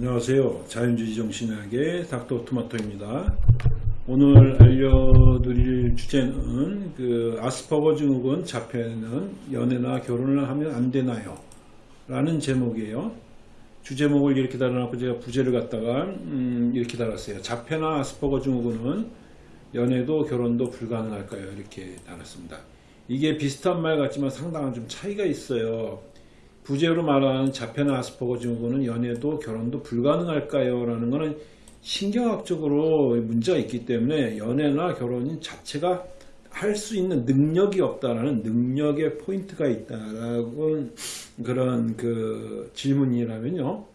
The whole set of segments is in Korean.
안녕하세요. 자연주의 정신학의 닥터 토마토입니다. 오늘 알려드릴 주제는 그 아스퍼거 증후군 자폐는 연애나 결혼을 하면 안 되나요? 라는 제목이에요. 주제목을 이렇게 달아놓고 제가 부제를 갖다가 음, 이렇게 달았어요. 자폐나 아스퍼거 증후군은 연애도 결혼도 불가능할까요? 이렇게 달았습니다. 이게 비슷한 말 같지만 상당한 좀 차이가 있어요. 부제로 말하는 자폐나 아스퍼거 증후군은 연애도 결혼도 불가능할까요? 라는 것은 신경학적으로 문제가 있기 때문에 연애나 결혼 자체가 할 수 있는 능력이 없다라는 능력의 포인트가 있다라고 그런 그 질문이라면요.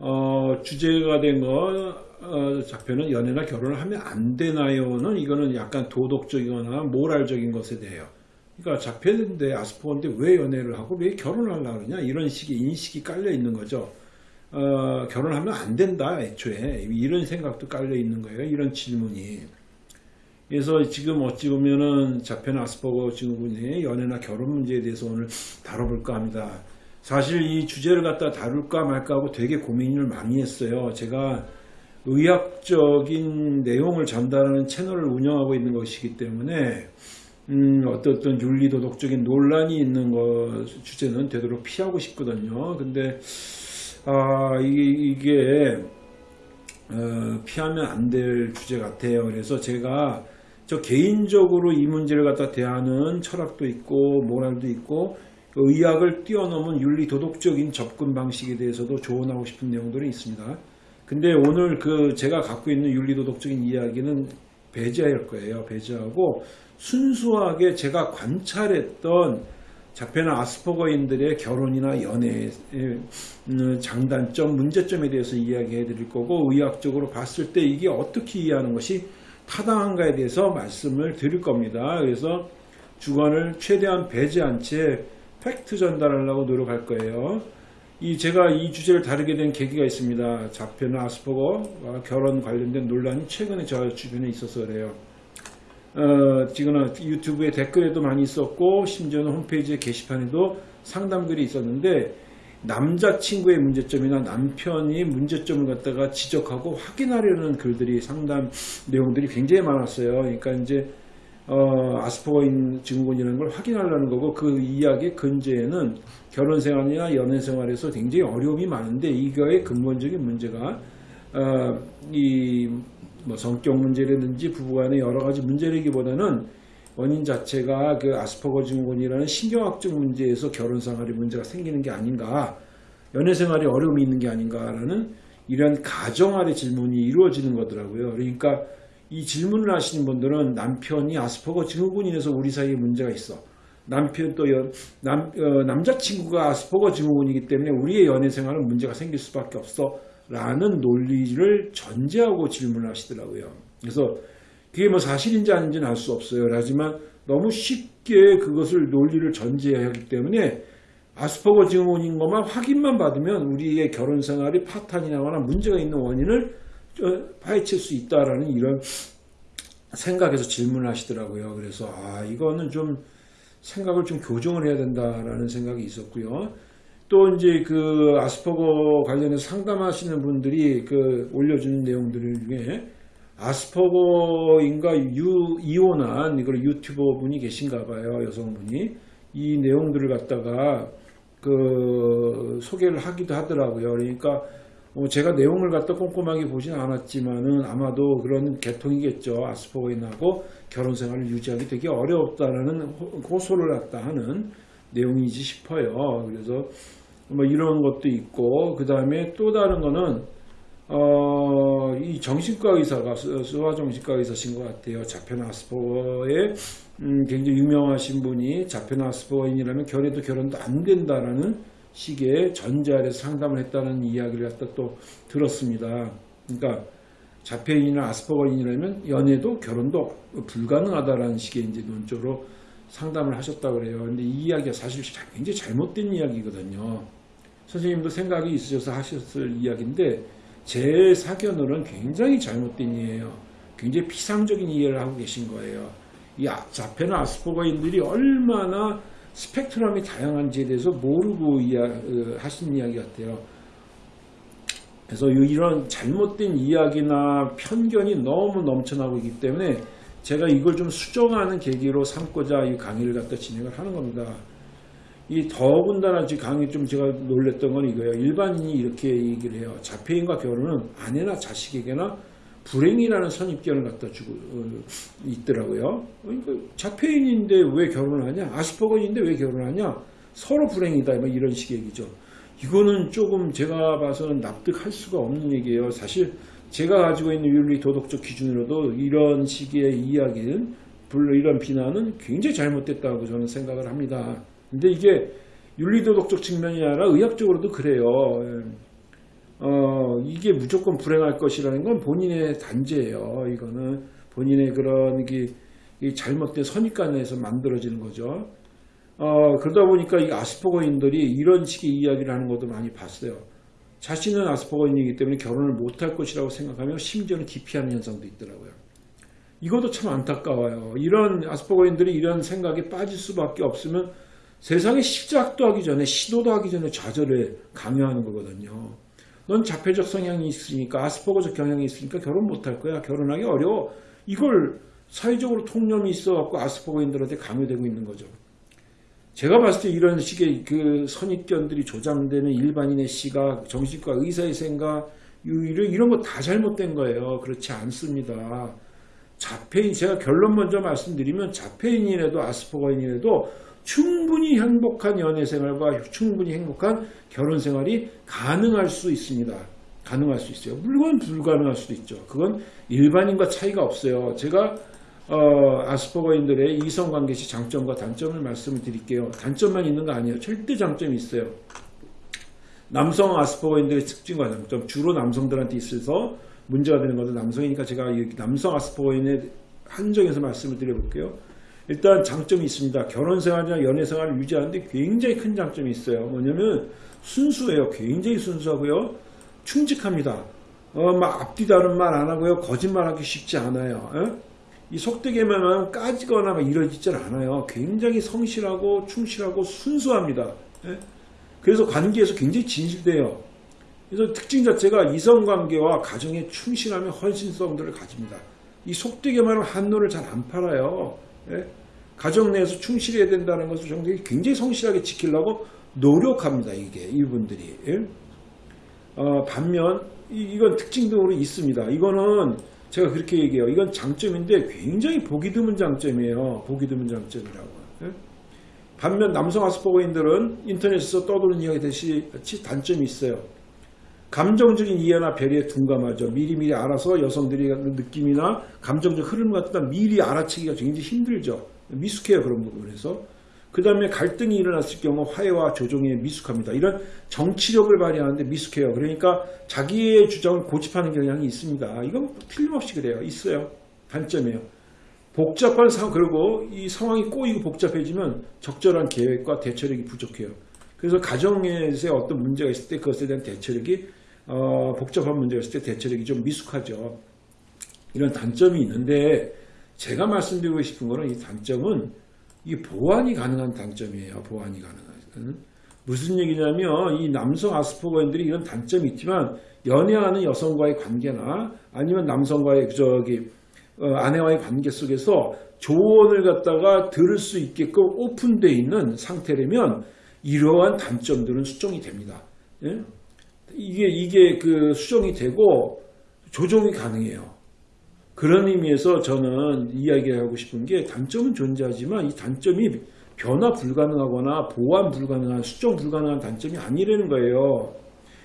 어, 주제가 된거 어, 자표는 연애나 결혼을 하면 안 되나요는 이거는 약간 도덕적이거나 모랄적인 것에 대해요. 그러니까 자폐인데 아스퍼인데 왜 연애를 하고 왜 결혼을 하려고 그러냐 이런 식의 인식이 깔려 있는 거죠. 어, 결혼하면 안 된다 애초에 이런 생각도 깔려 있는 거예요. 이런 질문이. 그래서 지금 어찌 보면은 자폐나 아스퍼거 증후군의 연애나 결혼 문제에 대해서 오늘 다뤄볼까 합니다. 사실 이 주제를 갖다 다룰까 말까 하고 되게 고민을 많이 했어요. 제가 의학적인 내용을 전달하는 채널을 운영하고 있는 것이기 때문에 음, 어떤 윤리 도덕적인 논란이 있는 것 주제는 되도록 피하고 싶거든요. 근데 아, 이게, 이게 어, 피하면 안 될 주제 같아요. 그래서 제가 저 개인적으로 이 문제를 갖다 대하는 철학도 있고 모랄도 있고 의학을 뛰어넘은 윤리 도덕적인 접근 방식에 대해서도 조언하고 싶은 내용들이 있습니다. 근데 오늘 그 제가 갖고 있는 윤리 도덕적인 이야기는 배제할 거예요. 배제하고 순수하게 제가 관찰했던 자폐나 아스퍼거인들의 결혼이나 연애의 음, 장단점, 문제점에 대해서 이야기해 드릴 거고 의학적으로 봤을 때 이게 어떻게 이해하는 것이 타당한가에 대해서 말씀을 드릴 겁니다. 그래서 주관을 최대한 배제한 채 팩트 전달하려고 노력할 거예요. 이 제가 이 주제를 다루게 된 계기가 있습니다. 자폐나 아스퍼거와 결혼 관련된 논란이 최근에 저 주변에 있어서 그래요. 어, 지금은 유튜브에 댓글에도 많이 있었고 심지어는 홈페이지 게시판에도 상담글이 있었는데 남자친구의 문제점이나 남편이 문제점을 갖다가 지적하고 확인하려는 글들이 상담 내용들이 굉장히 많았어요. 그러니까 이제 어, 아스퍼거인 증후군이라는 걸 확인하려는 거고 그 이야기의 근저에는 결혼 생활이나 연애 생활에서 굉장히 어려움이 많은데 이거의 근본적인 문제가 어, 이 뭐 성격 문제라든지 부부간의 여러 가지 문제라기보다는 원인 자체가 그 아스퍼거 증후군이라는 신경학적 문제에서 결혼 생활에 문제가 생기는 게 아닌가 연애 생활에 어려움이 있는 게 아닌가라는 이런 가정 아래 질문이 이루어지는 거더라고요. 그러니까 이 질문을 하시는 분들은 남편이 아스퍼거 증후군이 인해서 우리 사이에 문제가 있어. 남편 또 연, 남, 어, 남자친구가 아스퍼거 증후군이기 때문에 우리의 연애 생활은 문제가 생길 수밖에 없어. 라는 논리를 전제하고 질문을 하시더라고요. 그래서 그게 뭐 사실인지 아닌지는 알 수 없어요. 하지만 너무 쉽게 그것을 논리를 전제하기 때문에 아스퍼거 증후군인 것만 확인만 받으면 우리의 결혼 생활이 파탄이 나거나 문제가 있는 원인을 파헤칠 수 있다라는 이런 생각에서 질문을 하시더라고요. 그래서 아 이거는 좀 생각을 좀 교정을 해야 된다라는 생각이 있었고요. 또 이제 그 아스퍼거 관련해서 상담하시는 분들이 그 올려주는 내용들 중에 아스퍼거인가 유, 이혼한 이걸 유튜버 분이 계신가 봐요. 여성분이. 이 내용들을 갖다가 그 소개를 하기도 하더라고요. 그러니까 어, 제가 내용을 갖다 꼼꼼하게 보진 않았지만은 아마도 그런 계통이겠죠. 아스퍼거인하고 결혼 생활을 유지하기 되게 어렵다라는 호소를 갖다 하는 내용이지 싶어요. 그래서 뭐 이런 것도 있고 그 다음에 또 다른 거는 어, 이 정신과 의사가 수화 정신과 의사신 것 같아요. 아스퍼거에 음, 굉장히 유명하신 분이 자폐나 아스퍼거인이라면 결혼도 결혼도 안 된다라는 식의 아래서 상담을 했다는 이야기를 갖다 또 들었습니다. 그러니까 자폐인이나 아스퍼거인이라면 연애도 결혼도 불가능하다라는 식의 이제 논조로 상담을 하셨다고 그래요. 근데 이 이야기가 사실 굉장히 잘못된 이야기거든요. 선생님도 생각이 있으셔서 하셨을 이야기인데 제 사견으로는 굉장히 잘못된 이에요. 굉장히 피상적인 이해를 하고 계신 거예요. 이 자폐나 아스퍼거인들이 얼마나 스펙트럼이 다양한지에 대해서 모르고 이야, 어, 하신 이야기 같아요. 그래서 이런 잘못된 이야기나 편견이 너무 넘쳐나고 있기 때문에 제가 이걸 좀 수정하는 계기로 삼고자 이 강의를 갖다 진행을 하는 겁니다. 이 더군다나 강의 좀 제가 놀랬던 건 이거예요. 일반인이 이렇게 얘기를 해요. 자폐인과 결혼은 아내나 자식에게나 불행이라는 선입견을 갖다 주고 어, 있더라고요. 그러니까 자폐인인데 왜 결혼을 하냐? 아스퍼거인데 왜 결혼하냐? 서로 불행이다. 뭐 이런 식의 얘기죠. 이거는 조금 제가 봐서는 납득할 수가 없는 얘기예요. 사실 제가 가지고 있는 윤리 도덕적 기준으로도 이런 식의 이야기는 물론 이런 비난은 굉장히 잘못됐다고 저는 생각을 합니다. 근데 이게 윤리 도덕적 측면이 아니라 의학적으로도 그래요. 어, 이게 무조건 불행할 것이라는 건 본인의 단죄예요. 이거는 본인의 그런 이 잘못된 선입관에서 만들어지는 거죠. 어, 그러다 보니까 이 아스퍼거인들이 이런 식의 이야기를 하는 것도 많이 봤어요. 자신은 아스퍼거인이기 때문에 결혼을 못할 것이라고 생각하며 심지어는 기피하는 현상도 있더라고요. 이것도 참 안타까워요. 이런 아스퍼거인들이 이런 생각에 빠질 수밖에 없으면 세상에 시작도 하기 전에 시도도 하기 전에 좌절을 강요하는 거거든요. 넌 자폐적 성향이 있으니까 아스퍼거적 경향이 있으니까 결혼 못할 거야. 결혼하기 어려워. 이걸 사회적으로 통념이 있어갖고 아스퍼거인들한테 강요되고 있는 거죠. 제가 봤을 때 이런 식의 그 선입견들이 조장되는 일반인의 시각, 정신과 의사의 생각, 이런 거다 잘못된 거예요. 그렇지 않습니다. 자폐인, 제가 결론 먼저 말씀드리면 자폐인이라도 아스퍼거인이라도 충분히 행복한 연애 생활과 충분히 행복한 결혼 생활이 가능할 수 있습니다. 가능할 수 있어요. 물론 불가능할 수도 있죠. 그건 일반인과 차이가 없어요. 제가 어, 아스퍼거인들의 이성관계 시 장점과 단점을 말씀을 드릴게요. 단점만 있는 거 아니에요. 절대 장점이 있어요. 남성 아스퍼거인들의 특징과 장점, 주로 남성들한테 있어서 문제가 되는 것은 남성이니까 제가 남성 아스퍼거인의 한정해서 말씀을 드려볼게요. 일단 장점이 있습니다. 결혼 생활이나 연애 생활을 유지하는데 굉장히 큰 장점이 있어요. 뭐냐면 순수해요. 굉장히 순수하고요. 충직합니다. 어, 막 앞뒤 다른 말 안 하고요. 거짓말하기 쉽지 않아요. 에? 이 속되게만 하면 까지거나 이러지질 않아요. 굉장히 성실하고 충실하고 순수합니다. 에? 그래서 관계에서 굉장히 진실돼요. 그래서 특징 자체가 이성관계와 가정에 충실하며 헌신성들을 가집니다. 이 속되게만 하면 한노를 잘 안 팔아요. 예? 가정 내에서 충실해야 된다는 것을 굉장히 성실하게 지키려고 노력합니다. 이게 이분들이 예? 어, 반면 이, 건 특징적으로 있습니다. 이거는 제가 그렇게 얘기해요. 이건 장점인데 굉장히 보기 드문 장점이에요. 보기 드문 장점이라고. 예? 반면 남성 아스퍼거인들은 인터넷에서 떠도는 이야기듯이 단점이 있어요. 감정적인 이해나 배려에 둔감하죠. 미리미리 알아서 여성들이 느낌이나 감정적 흐름 같은 거 미리 알아채기가 굉장히 힘들죠. 미숙해요. 그런 부분에서. 그 다음에 갈등이 일어났을 경우 화해와 조정에 미숙합니다. 이런 정치력을 발휘하는데 미숙해요. 그러니까 자기의 주장을 고집하는 경향이 있습니다. 이건 틀림없이 그래요. 있어요. 단점이에요. 복잡한 상황, 그리고 이 상황이 꼬이고 복잡해지면 적절한 계획과 대처력이 부족해요. 그래서 가정에서 어떤 문제가 있을 때 그것에 대한 대처력이 어, 복잡한 문제가 있을 때 대처력이 좀 미숙하죠. 이런 단점이 있는데 제가 말씀드리고 싶은 거는 이 단점은 이 보완이 가능한 단점이에요. 보완이 가능한. 무슨 얘기냐면 이 남성 아스퍼거인들이 이런 단점이 있지만 연애하는 여성과의 관계나 아니면 남성과의 저기 어, 아내와의 관계 속에서 조언을 갖다가 들을 수 있게끔 오픈되어 있는 상태라면 이러한 단점들은 수정이 됩니다. 예? 이게 이게 그 수정이 되고 조정이 가능해요. 그런 의미에서 저는 이야기하고 싶은 게 단점은 존재하지만 이 단점이 변화 불가능하거나 보완 불가능한 수정 불가능한 단점이 아니라는 거예요.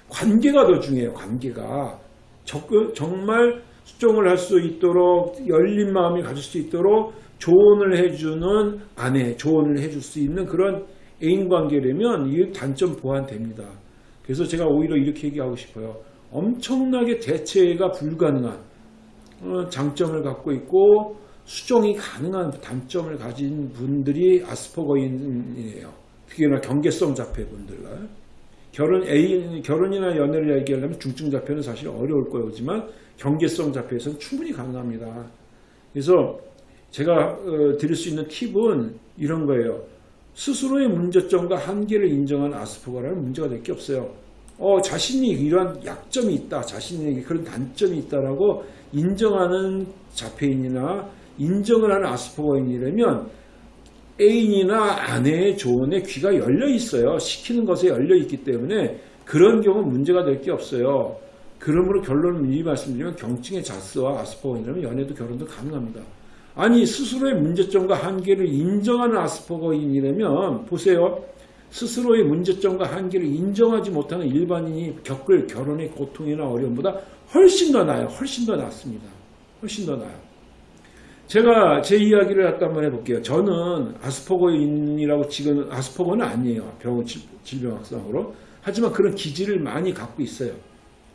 관계가 더 중요해요. 관계가 정말 수정을 할 수 있도록 열린 마음이 가질 수 있도록 조언을 해주는 아내, 조언을 해줄 수 있는 그런 애인 관계라면 이 단점 보완됩니다. 그래서 제가 오히려 이렇게 얘기하고 싶어요. 엄청나게 대체가 불가능한 어, 장점을 갖고 있고 수정이 가능한 단점을 가진 분들이 아스퍼거인이에요. 특히나 경계성 자폐분들. 결혼 애인 결혼이나 연애를 얘기하려면 중증 자폐는 사실 어려울 거지만 경계성 자폐에서는 충분히 가능합니다. 그래서 제가 어, 드릴 수 있는 팁은 이런 거예요. 스스로의 문제점과 한계를 인정한 아스퍼거라는 문제가 될 게 없어요. 어, 자신이 이런 약점이 있다, 자신에게 그런 단점이 있다라고 인정하는 자폐인이나 인정을 하는 아스퍼거인이라면 애인이나 아내의 조언에 귀가 열려 있어요. 시키는 것에 열려 있기 때문에 그런 경우 문제가 될 게 없어요. 그러므로 결론을 미리 말씀드리면 경증의 자스와 아스퍼거인이라면 연애도 결혼도 가능합니다. 아니 스스로의 문제점과 한계를 인정하는 아스퍼거인이라면 보세요. 스스로의 문제점과 한계를 인정하지 못하는 일반인이 겪을 결혼의 고통이나 어려움보다 훨씬 더 나아요. 훨씬 더 낫습니다. 훨씬 더 나아요. 제가 제 이야기를 약간 한번 해볼게요. 저는 아스퍼거인이라고 지금 아스퍼거는 아니에요. 병 질병학상으로. 하지만 그런 기질을 많이 갖고 있어요.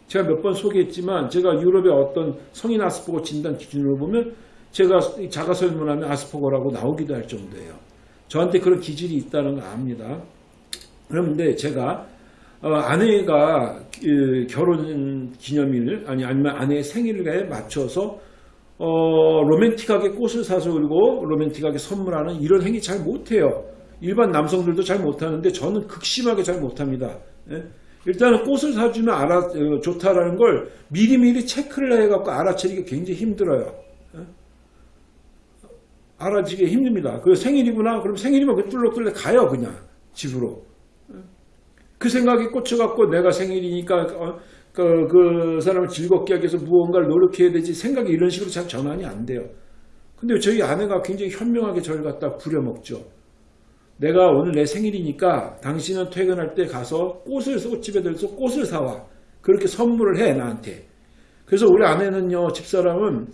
제가 몇 번 소개했지만 제가 유럽의 어떤 성인 아스퍼거 진단 기준으로 보면 제가 자가 설문하면 아스퍼거라고 나오기도 할 정도예요. 저한테 그런 기질이 있다는 거 압니다. 그런데 제가 어, 아내가 그 결혼 기념일 아니 아니면 아내의 생일에 맞춰서 어, 로맨틱하게 꽃을 사서 그리고 로맨틱하게 선물하는 이런 행위 잘 못해요. 일반 남성들도 잘 못하는데 저는 극심하게 잘 못합니다. 예? 일단은 꽃을 사주면 알아 어, 좋다라는 걸 미리미리 체크를 해갖고 알아채기가 굉장히 힘들어요. 예? 알아지기 힘듭니다. 그 생일이구나. 그럼 생일이면 그 뚫러뚫러 가요 그냥 집으로. 예? 그 생각이 꽂혀갖고 내가 생일이니까 어, 그, 그 사람을 즐겁게 하기 위해서 무언가를 노력해야 되지 생각이 이런 식으로 잘 전환이 안 돼요. 근데 저희 아내가 굉장히 현명하게 저를 갖다 부려먹죠. 내가 오늘 내 생일이니까 당신은 퇴근할 때 가서 꽃을 꽃집에 들어서 꽃을 사와. 그렇게 선물을 해 나한테. 그래서 우리 아내는요 집사람은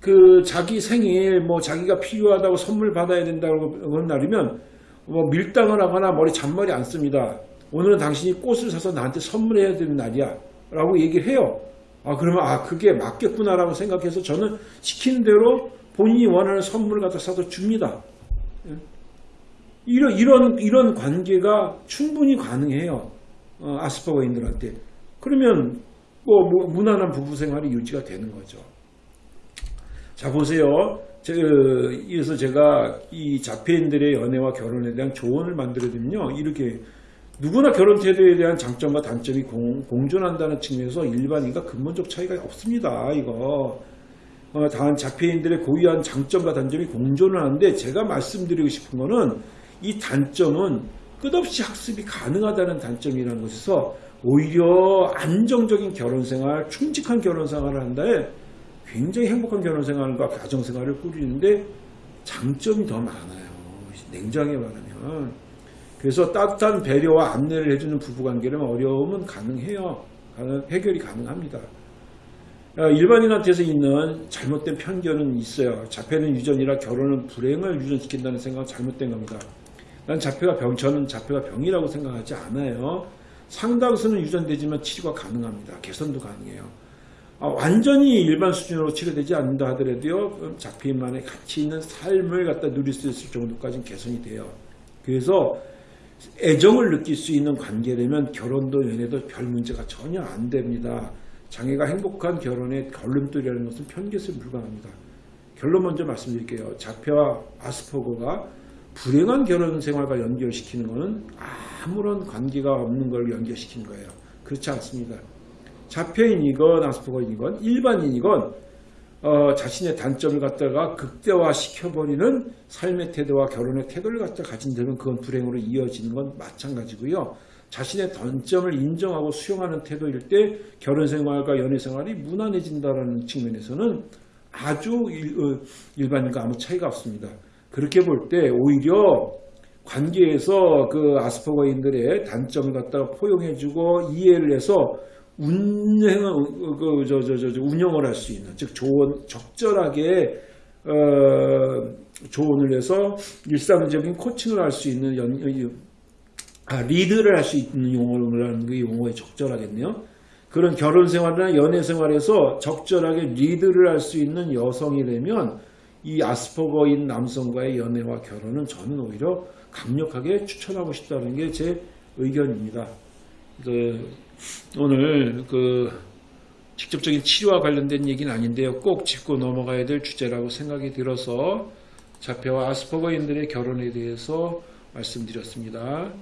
그 자기 생일 뭐 자기가 필요하다고 선물 받아야 된다고 그런 날이면 뭐 밀당을 하거나 머리 잔머리 안 씁니다. 오늘은 당신이 꽃을 사서 나한테 선물해야 되는 날이야. 라고 얘기를 해요. 아, 그러면, 아, 그게 맞겠구나 라고 생각해서 저는 시키는 대로 본인이 원하는 선물을 갖다 사서 줍니다. 예? 이런, 이런, 이런 관계가 충분히 가능해요. 어, 아스퍼거인들한테. 그러면, 뭐, 뭐, 무난한 부부 생활이 유지가 되는 거죠. 자, 보세요. 제, 그래서 제가 이 자폐인들의 연애와 결혼에 대한 조언을 만들어드리면요. 이렇게 누구나 결혼 태도에 대한 장점과 단점이 공, 공존한다는 측면에서 일반인과 근본적 차이가 없습니다. 이거 어, 다만 자폐인들의 고유한 장점과 단점이 공존을 하는데 제가 말씀드리고 싶은 거는 이 단점은 끝없이 학습이 가능하다는 단점이라는 것에서 오히려 안정적인 결혼생활, 충직한 결혼생활을 한다에 굉장히 행복한 결혼생활과 가정생활을 꾸리는데 장점이 더 많아요. 냉정하게 말하면. 그래서 따뜻한 배려와 안내를 해주는 부부관계는 어려움은 가능해요. 해결이 가능합니다. 어, 일반인한테서 있는 잘못된 편견은 있어요. 자폐는 유전이라 결혼은 불행을 유전시킨다는 생각은 잘못된 겁니다. 난 자폐가 병, 저는 자폐가 병이라고 생각하지 않아요. 상당수는 유전되지만 치료가 가능합니다. 개선도 가능해요. 아, 완전히 일반 수준으로 치료되지 않는다 하더라도요. 자폐인만의 가치 있는 삶을 갖다 누릴 수 있을 정도까지는 개선이 돼요. 그래서 애정을 느낄 수 있는 관계라면 결혼도 연애도 별 문제가 전혀 안 됩니다. 장애가 행복한 결혼의 걸림돌이라는 것은 편견에 불과합니다. 결론 먼저 말씀드릴게요. 자폐와 아스퍼거가 불행한 결혼 생활과 연결시키는 것은 아무런 관계가 없는 걸 연결시키는 거예요. 그렇지 않습니다. 자폐인이건 아스퍼거인이건 일반인이건 어, 자신의 단점을 갖다가 극대화 시켜버리는 삶의 태도와 결혼의 태도를 갖다 가진 데는 그건 불행으로 이어지는 건 마찬가지고요. 자신의 단점을 인정하고 수용하는 태도일 때 결혼생활과 연애생활이 무난해진다는 측면에서는 아주 일, 반인과 아무 차이가 없습니다. 그렇게 볼 때 오히려 관계에서 그 아스퍼거인들의 단점을 갖다가 포용해주고 이해를 해서 운행을 어, 그, 저, 저, 저, 운영을 할 수 있는 즉 조언 적절하게 어, 조언을 해서 일상적인 코칭을 할 수 있는 연, 아, 리드를 할 수 있는 용어라는 게 용어에 적절하겠네요. 그런 결혼 생활이나 연애 생활에서 적절하게 리드를 할 수 있는 여성이 되면 이 아스퍼거인 남성과의 연애와 결혼은 저는 오히려 강력하게 추천하고 싶다는 게 제 의견입니다. 그 오늘 그 직접적인 치료와 관련된 얘기는 아닌데요. 꼭 짚고 넘어가야 될 주제라고 생각이 들어서 자폐와 아스퍼거인들의 결혼에 대해서 말씀드렸습니다.